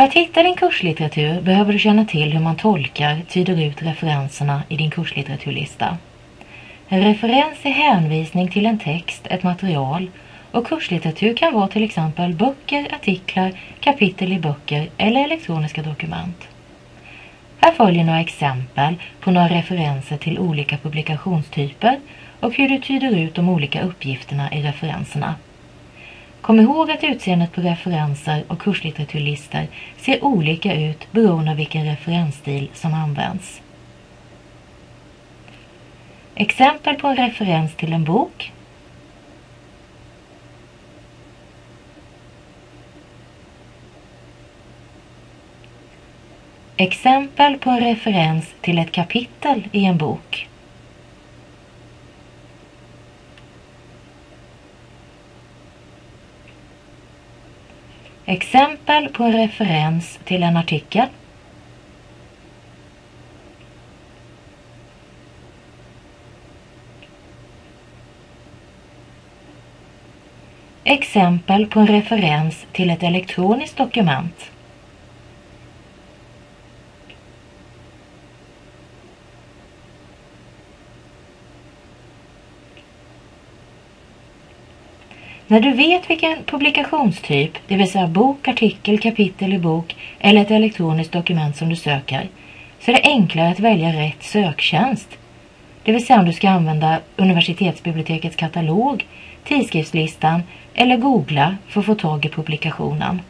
För att hitta din kurslitteratur behöver du känna till hur man tolkar, tyder ut referenserna i din kurslitteraturlista. En referens är hänvisning till en text, ett material och kurslitteratur kan vara till exempel böcker, artiklar, kapitel i böcker eller elektroniska dokument. Här följer några exempel på några referenser till olika publikationstyper och hur du tyder ut de olika uppgifterna i referenserna. Kom ihåg att utseendet på referenser och kurslitteraturlistor ser olika ut beroende på vilken referensstil som används. Exempel på en referens till en bok Exempel på en referens till ett kapitel i en bok. Exempel på en referens till en artikel. Exempel på en referens till ett elektroniskt dokument. När du vet vilken publikationstyp, det vill säga bok, artikel, kapitel i bok eller ett elektroniskt dokument som du söker, så är det enklare att välja rätt söktjänst. Det vill säga om du ska använda universitetsbibliotekets katalog, tidskriftslistan eller googla för att få tag i publikationen.